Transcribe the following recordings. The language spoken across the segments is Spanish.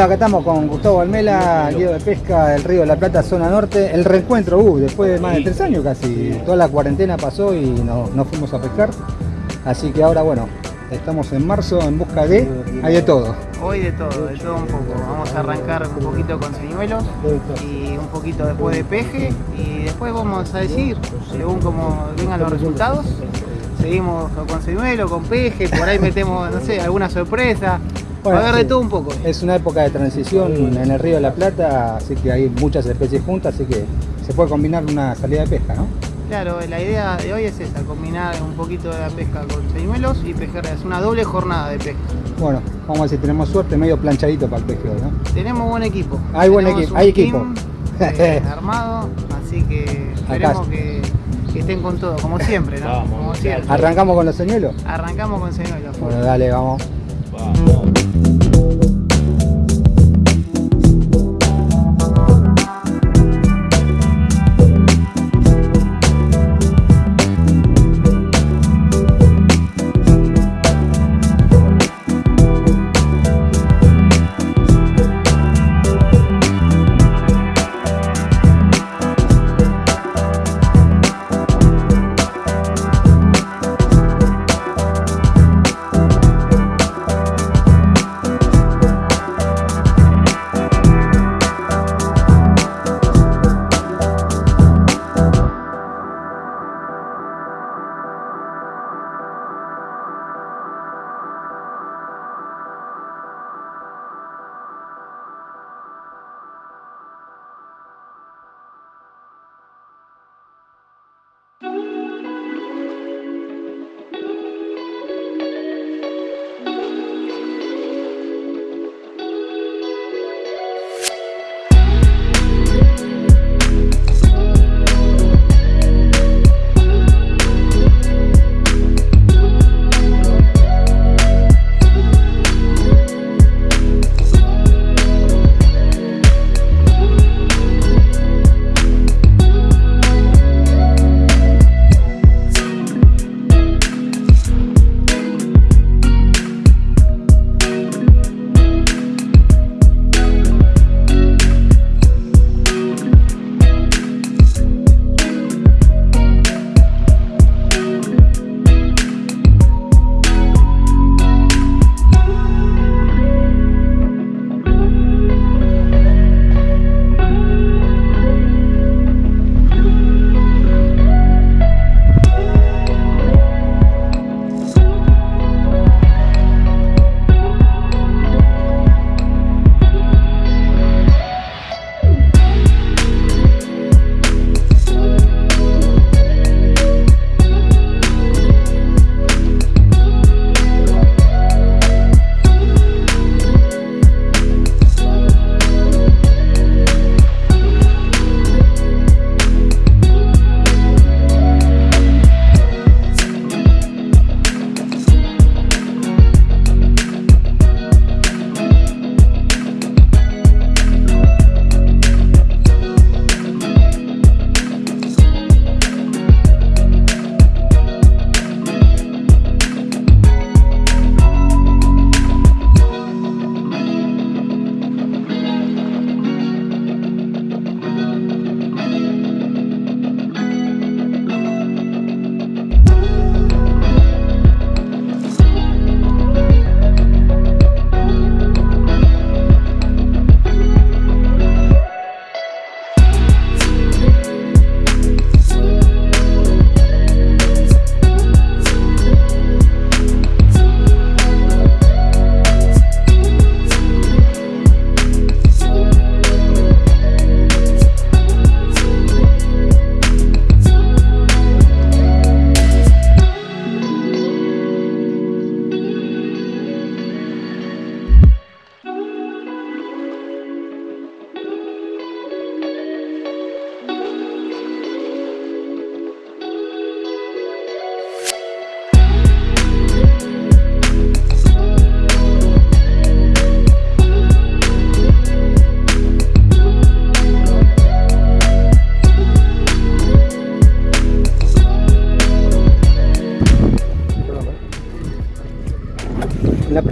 Hola, acá estamos con Gustavo Almela, guía de pesca del Río de la Plata, zona norte. El reencuentro, uh, después de más de tres años casi. Toda la cuarentena pasó y no, no fuimos a pescar. Así que ahora, bueno, estamos en marzo en busca de... Hay de todo. Hoy de todo, de todo un poco. Vamos a arrancar un poquito con señuelos y un poquito después de peje y después vamos a decir, según como vengan los resultados, seguimos con señuelo, con peje, por ahí metemos, no sé, alguna sorpresa. Bueno, a ver de sí. todo un poco. Es una época de transición en el Río de la Plata, así que hay muchas especies juntas, así que se puede combinar una salida de pesca, ¿no? Claro, la idea de hoy es esa, combinar un poquito de la pesca con señuelos y pejer. Es una doble jornada de pesca. Bueno, vamos a ver si tenemos suerte, medio planchadito para el pesque hoy, ¿no? Tenemos buen equipo. Hay buen equipo, hay equipo. eh, armado, así que esperemos que, que estén con todo, como siempre, ¿no? Vamos, como siempre. ¿Arrancamos con los señuelos? Arrancamos con señuelos. Bueno, dale, vamos.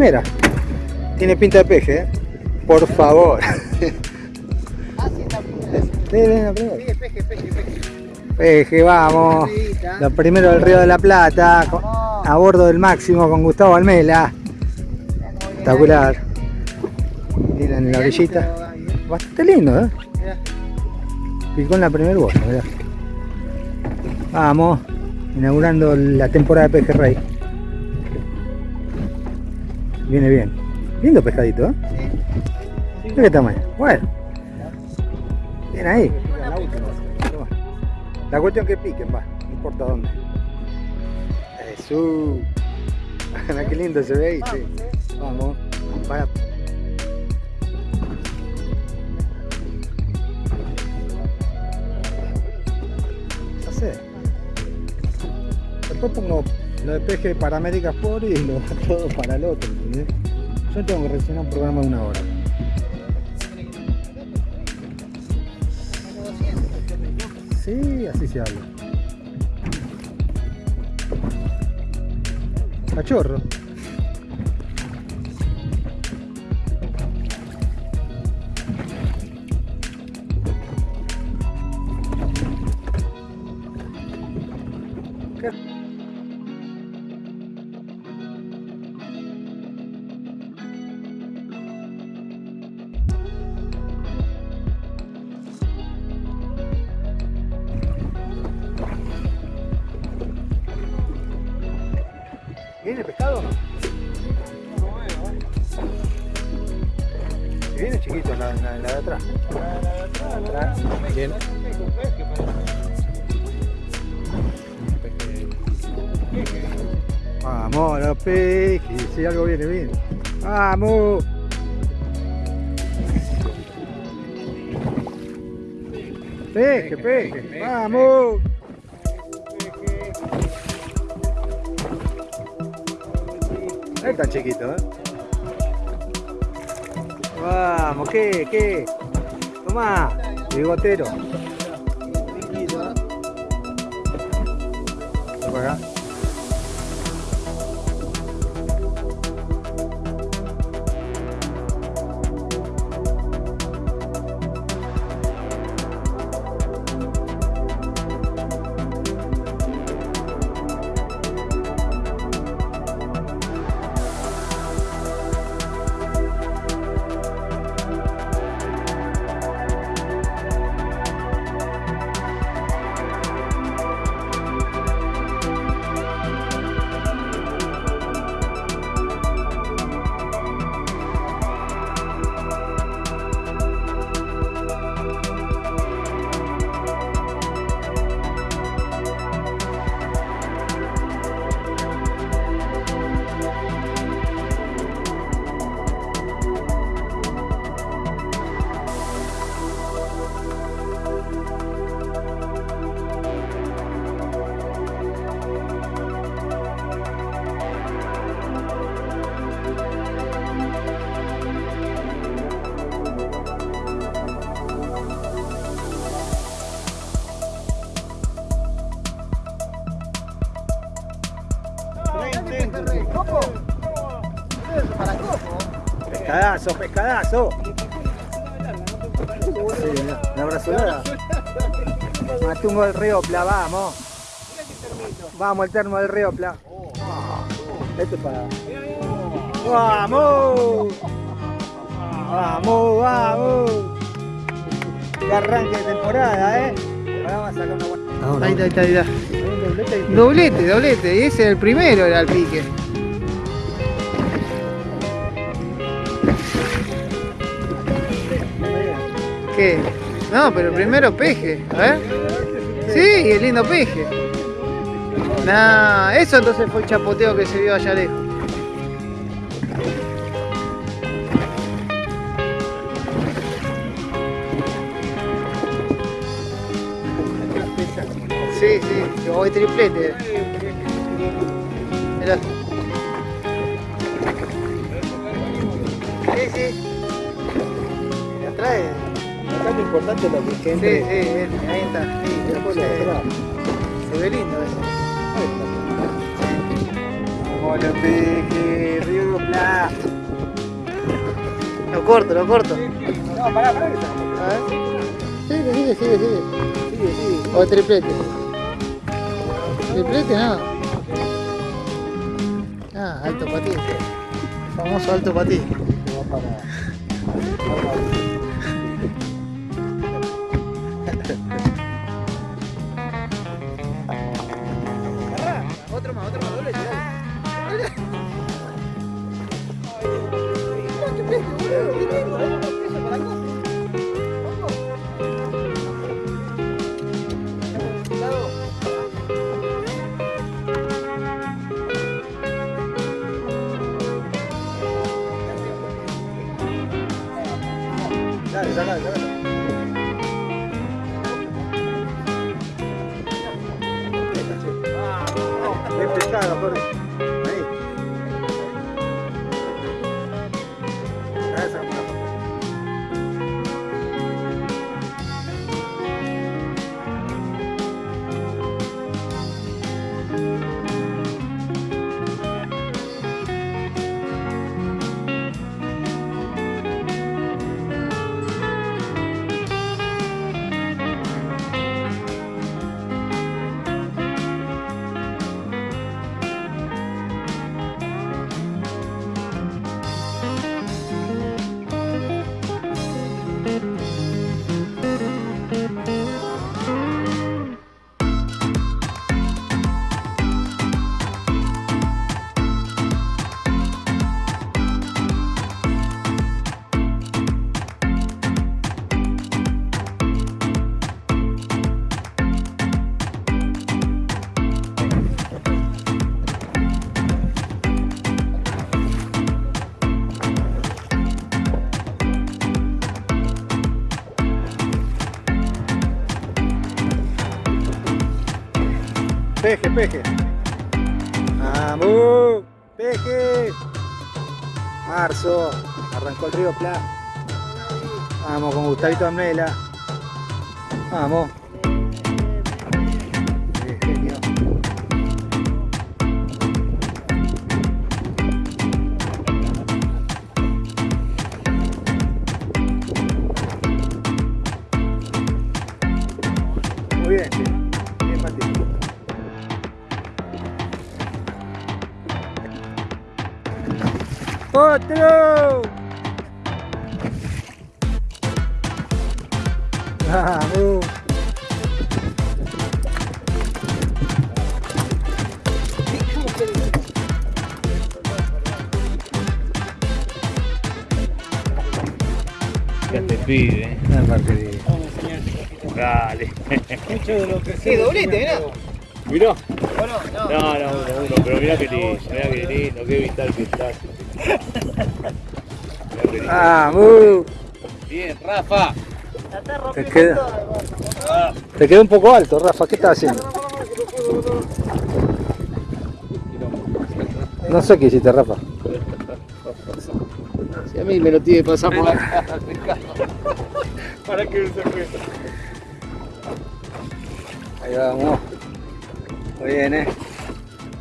Primera. Tiene pinta de peje, ¿eh? por favor. Peje, peje, peje, peje. vamos. Lo primero del Río de la Plata, a bordo del máximo con Gustavo Almela. Espectacular. En la orillita. Bastante lindo, ¿eh? Picó en la primera bolsa, Vamos, inaugurando la temporada de pejerrey. Viene bien. Lindo pescadito, ¿eh? Sí. qué tamaño. Bueno. Bien ahí. La cuestión que piquen, va. No importa dónde. Eso. qué lindo se ve ahí, sí. Vamos. Para. Después pongo lo de peje para América Sport y lo todo para el otro, Yo tengo que reaccionar un programa de una hora. Sí, así se habla. Cachorro. Viene chiquito la, la, la de atrás. La, de atrás. Bien. Vamos, los pejes, si algo viene bien. ¡Vamos! Peje, peje, vamos. No es tan chiquito, ¿eh? Vamos, ¿qué? ¿Qué? Tomá, bigotero. Liquito, ¿eh? Pescadazo, pescadazo. Sí, una brazolada. Matungo del río Pla, vamos. Vamos, el termo del río Pla. Esto es para. ¡Vamos! ¡Vamos, vamos! Que arranque de temporada, ¿eh? Ahora vamos a sacar una buena. Ahí está, ahí está, ahí está. Doblete, doblete. Y ese es el primero, era el pique. No, pero primero peje. A ver. Sí, el lindo peje. Nah, eso entonces fue el chapoteo que se vio allá lejos. Sí, sí, yo voy triplete. Mirá. Lo importante lo que, que entre. Sí, sí, ahí está. Sí, después se, se ve lindo eso. Los pejes, Río Pla. Lo corto, lo corto. No, pará, pará que A ver. Sigue, sigue, sigue, sigue. Sigue, sigue. O triplete. Triplete no. Ah, alto patí. El famoso alto patí. Peje. Vamos, peje. Marzo, arrancó el río Pla. Vamos con Gustavito Amela. Vamos. Dale. Sí, doblete, mirá. Mirá. ¿O no? No. No, no, uno, uno, pero mirá que lindo, mirá que lindo, qué vital que estás. Lindo. ¡Vamos! Bien, Rafa. Te queda, te quedó un poco alto, Rafa. ¿Qué estás haciendo? No sé qué hiciste, Rafa. Si a mí me lo tiene que pasar por la cara, ¿Para qué se fue? Ahí vamos. Muy bien, ¿eh?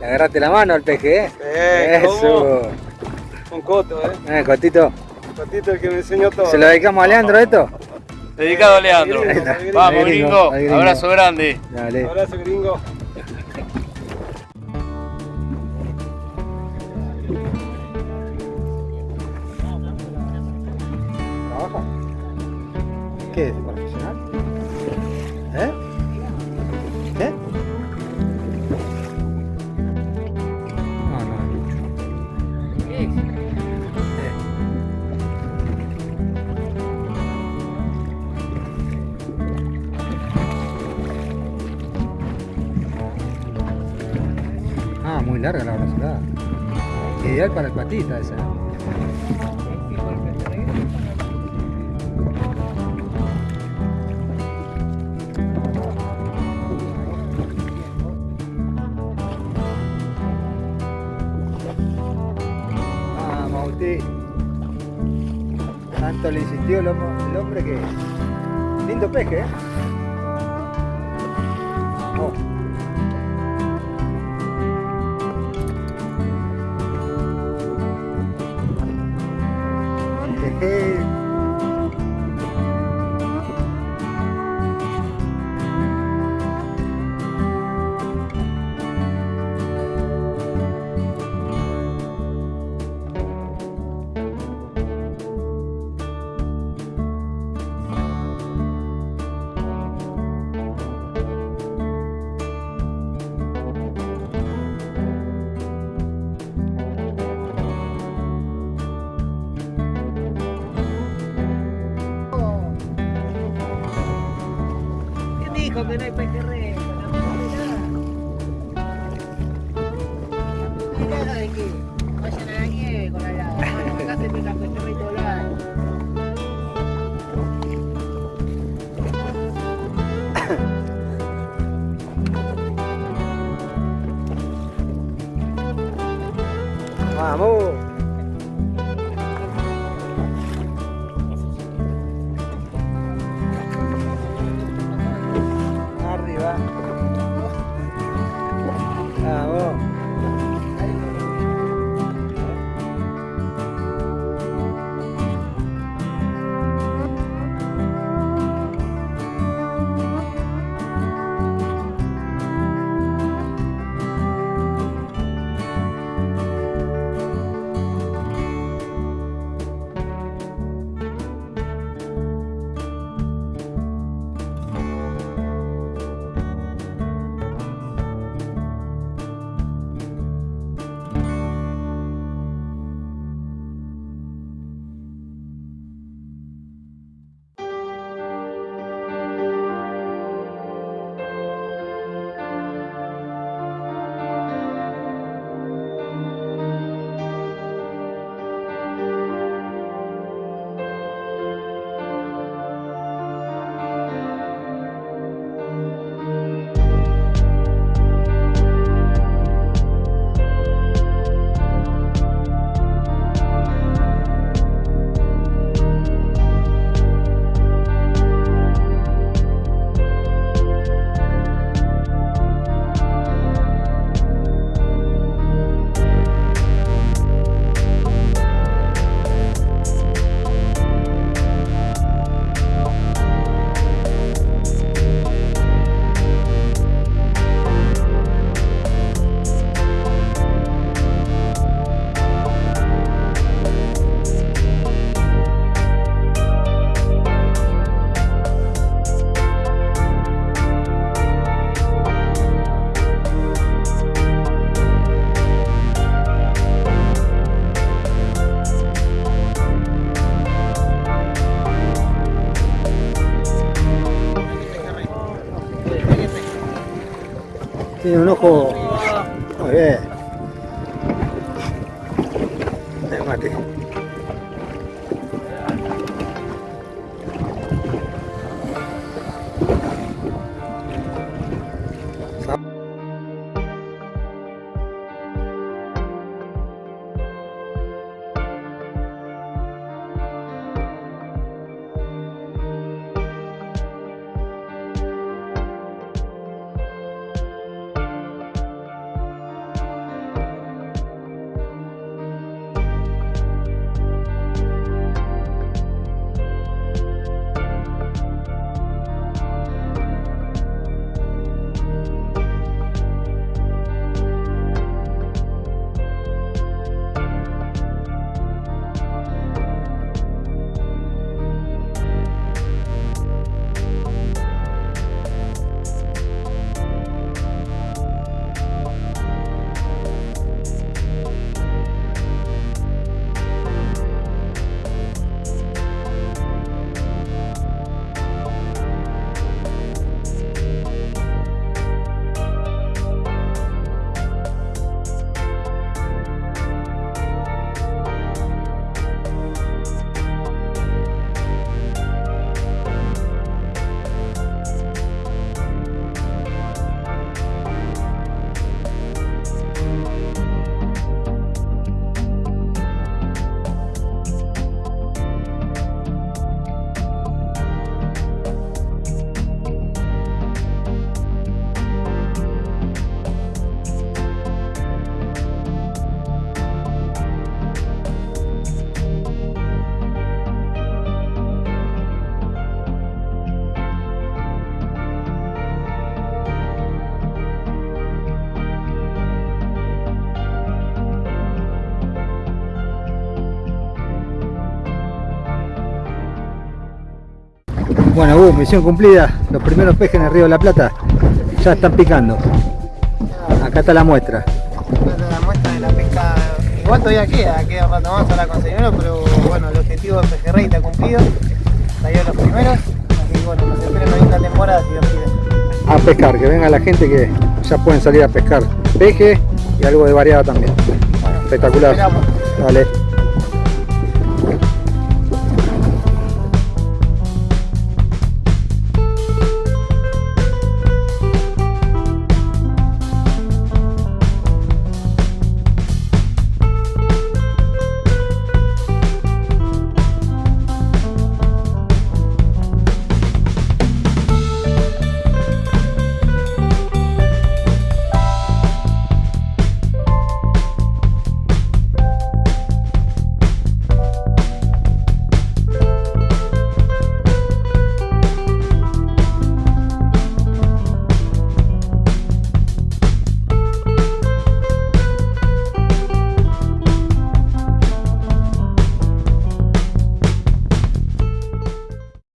Le agarraste la mano al peje, ¿eh? Eh, Eso. Con Coto, eh. Eh, Cotito. Cotito el que me enseñó todo. ¿Se lo dedicamos a Leandro esto? Dedicado a Leandro. Ahí está. Vamos, gringo, gringo. gringo. Abrazo grande. Dale. Abrazo gringo. ¿Qué es? Larga la brazolada. Ideal para el patita esa. Ah, Mauti. Tanto le insistió el hombre que. Lindo peje, ¿eh? Vamos. Tiene un ojo. Muy bien. Uh, misión cumplida. Los primeros pejes en el río de la Plata ya están picando. Acá está la muestra. Esta es la muestra de la pesca. Igual todavía queda, queda un rato más para conseguirlo, pero bueno, el objetivo de Pejerrey está cumplido. Salió los primeros, así que bueno, nos espera una linda temporada si Dios quiere. A pescar, que venga la gente que ya pueden salir a pescar peje y algo de variada también. Espectacular. Esperamos. Dale.